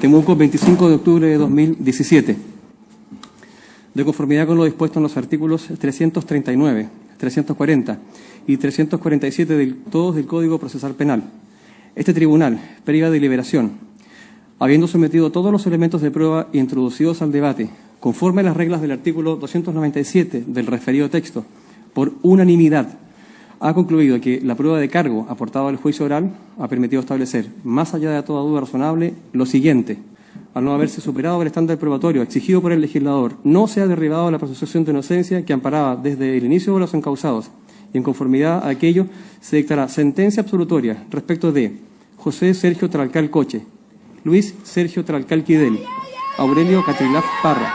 Temuco, 25 de octubre de 2017. De conformidad con lo dispuesto en los artículos 339, 340 y 347 del, todos del Código Procesal Penal. Este tribunal, previa deliberación, habiendo sometido todos los elementos de prueba introducidos al debate, conforme a las reglas del artículo 297 del referido texto, por unanimidad, ha concluido que la prueba de cargo aportada al juicio oral ha permitido establecer, más allá de toda duda razonable, lo siguiente. Al no haberse superado el estándar probatorio exigido por el legislador, no se ha derribado la presunción de inocencia que amparaba desde el inicio de los encausados y en conformidad a aquello se dictará sentencia absolutoria respecto de José Sergio Tralcal Coche, Luis Sergio Tralcal Quidel, Aurelio Catrilaf Parra,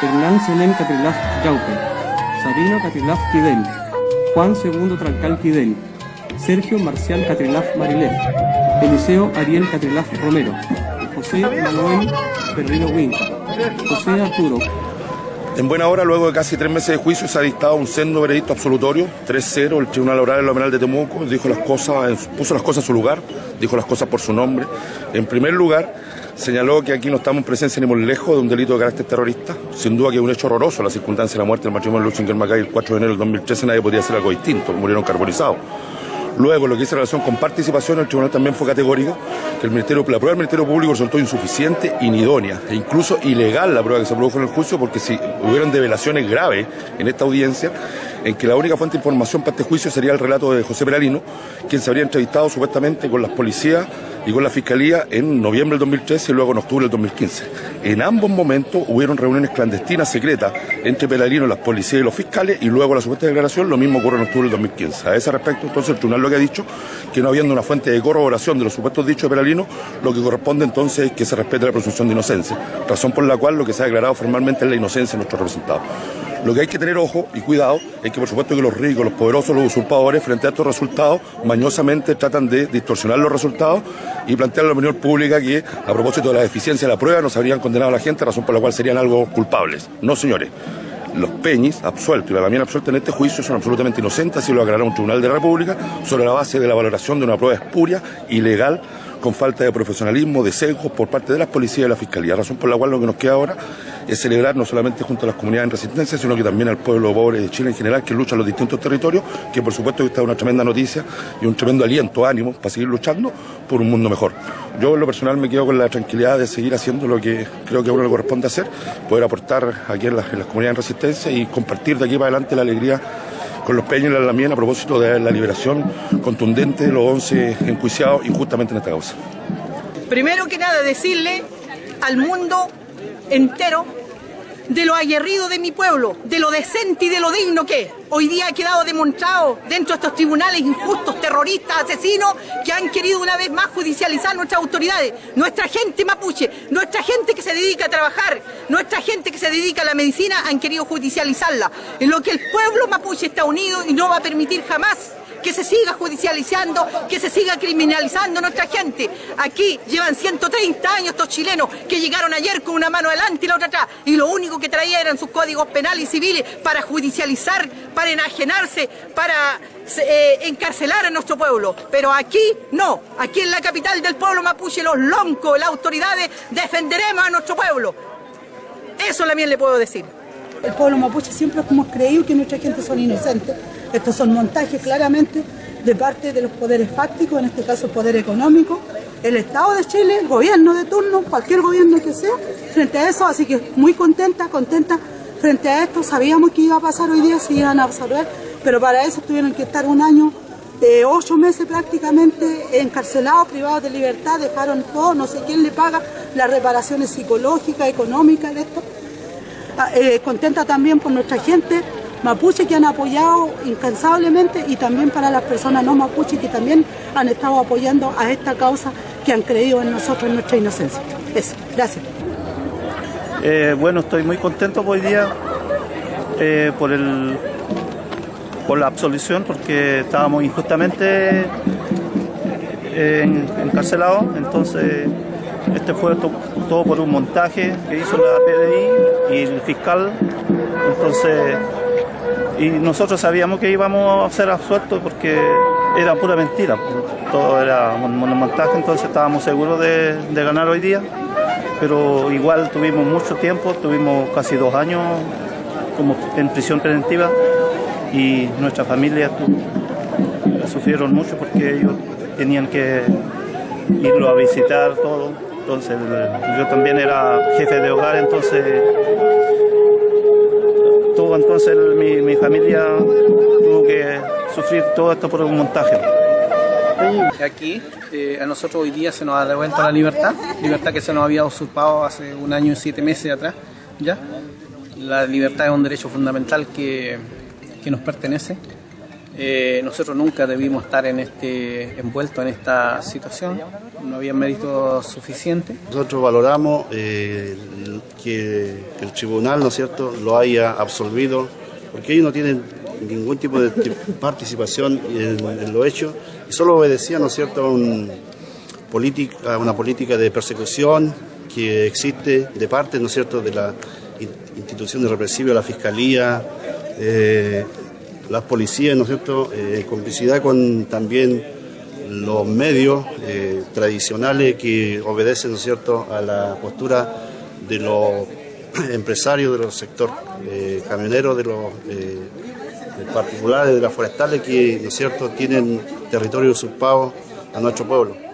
Hernán Selén Catrilaf Yaupe, Sabino Catrilaf Quidel, Juan II Tralcal Quidel, Sergio Marcial Catrilaf Marilef, Eliseo Ariel Catrilaf Romero, José Manuel Perrino Winca, José Arturo en buena hora, luego de casi tres meses de juicio, se ha dictado un sendo veredicto absolutorio, 3-0. El Tribunal Oral de Temuco dijo las cosas, puso las cosas en su lugar, dijo las cosas por su nombre. En primer lugar, señaló que aquí no estamos en presencia ni muy lejos de un delito de carácter terrorista. Sin duda que es un hecho horroroso la circunstancia de la muerte del matrimonio de Luchinger Macay el 4 de enero del 2013. Nadie podría hacer algo distinto, murieron carbonizados. Luego, lo que dice relación con participación, el tribunal también fue categórico que el Ministerio, la prueba del Ministerio Público resultó insuficiente, inidónea e incluso ilegal la prueba que se produjo en el juicio, porque si hubieran develaciones graves en esta audiencia, en que la única fuente de información para este juicio sería el relato de José Peralino, quien se habría entrevistado supuestamente con las policías y con la Fiscalía en noviembre del 2013 y luego en octubre del 2015. En ambos momentos hubieron reuniones clandestinas secretas entre Pelarino, las policías y los fiscales y luego la supuesta declaración, lo mismo ocurre en octubre del 2015. A ese respecto, entonces, el tribunal que ha dicho, que no habiendo una fuente de corroboración de los supuestos dichos de Pelarino, lo que corresponde entonces es que se respete la presunción de inocencia, razón por la cual lo que se ha declarado formalmente es la inocencia de nuestro representado. Lo que hay que tener ojo y cuidado es que por supuesto que los ricos, los poderosos, los usurpadores, frente a estos resultados, mañosamente tratan de distorsionar los resultados y plantear a la opinión pública que a propósito de la deficiencia de la prueba nos habrían condenado a la gente, razón por la cual serían algo culpables. No, señores. Los Peñis, absueltos y la Damián absuelta en este juicio, son absolutamente inocentes, así lo aclarará un tribunal de la República, sobre la base de la valoración de una prueba espuria, ilegal, con falta de profesionalismo, de sesgos por parte de las policías y la fiscalía. Razón por la cual lo que nos queda ahora es celebrar no solamente junto a las comunidades en resistencia, sino que también al pueblo pobre de Chile en general que lucha en los distintos territorios, que por supuesto esta es una tremenda noticia y un tremendo aliento, ánimo para seguir luchando por un mundo mejor. Yo en lo personal me quedo con la tranquilidad de seguir haciendo lo que creo que a uno le corresponde hacer, poder aportar aquí en las, comunidades en resistencia y compartir de aquí para adelante la alegría con los peños y la lamien a propósito de la liberación contundente de los 11 enjuiciados injustamente en esta causa. Primero que nada decirle al mundo entero de lo aguerrido de mi pueblo, de lo decente y de lo digno que hoy día ha quedado demostrado dentro de estos tribunales injustos, terroristas, asesinos, que han querido una vez más judicializar nuestras autoridades, nuestra gente mapuche, nuestra gente que se dedica a trabajar, nuestra gente que se dedica a la medicina, han querido judicializarla. En lo que el pueblo mapuche está unido y no va a permitir jamás que se siga judicializando, que se siga criminalizando nuestra gente. Aquí llevan 130 años estos chilenos que llegaron ayer con una mano adelante y la otra atrás y lo único que traían eran sus códigos penales y civiles para judicializar, para enajenarse, para eh, encarcelar a nuestro pueblo. Pero aquí no, aquí en la capital del pueblo mapuche, los loncos, las autoridades, defenderemos a nuestro pueblo. Eso también le puedo decir. El pueblo mapuche siempre hemos creído que nuestra gente son inocentes estos son montajes claramente de parte de los poderes fácticos, en este caso el poder económico, el Estado de Chile, el gobierno de turno, cualquier gobierno que sea, frente a eso, así que muy contenta, contenta frente a esto, sabíamos que iba a pasar hoy día, si iban a absorber, pero para eso tuvieron que estar un año de ocho meses prácticamente encarcelados, privados de libertad, dejaron todo, no sé quién le paga las reparaciones psicológicas, económicas de esto. Ah, eh, contenta también por nuestra gente, mapuche que han apoyado incansablemente y también para las personas no mapuche que también han estado apoyando a esta causa que han creído en nosotros, en nuestra inocencia. Eso, gracias. Eh, bueno, estoy muy contento hoy día eh, por, el, por la absolución porque estábamos injustamente eh, encarcelados, entonces este fue todo por un montaje que hizo la PDI y el fiscal, entonces y nosotros sabíamos que íbamos a ser absueltos porque era pura mentira, todo era montaje, entonces estábamos seguros de, ganar hoy día pero igual tuvimos mucho tiempo, tuvimos casi dos años como en prisión preventiva y nuestra familia sufrieron mucho porque ellos tenían que irlo a visitar todo. Entonces yo también era jefe de hogar, entonces entonces mi, mi familia tuvo que sufrir todo esto por un montaje. Aquí eh, a nosotros hoy día se nos ha devuelto la libertad, libertad que se nos había usurpado hace un año y siete meses atrás, ¿ya? La libertad es un derecho fundamental que, que nos pertenece. Eh, nosotros nunca debimos estar en este, envueltos en esta situación, no había mérito suficiente. Nosotros valoramos eh, que el tribunal, ¿no es cierto?, lo haya absolvido, porque ellos no tienen ningún tipo de participación en, lo hecho y solo obedecía, ¿no cierto?, a, un una política de persecución que existe de parte, ¿no es cierto?, de la institución de represiva, la fiscalía, eh, las policías, ¿no es cierto?, eh, en complicidad con también los medios eh, tradicionales que obedecen, ¿no es cierto?, a la postura de los empresarios de los sectores eh, camioneros, de los eh, particulares, de las forestales que, ¿no es cierto?, tienen territorio usurpado a nuestro pueblo.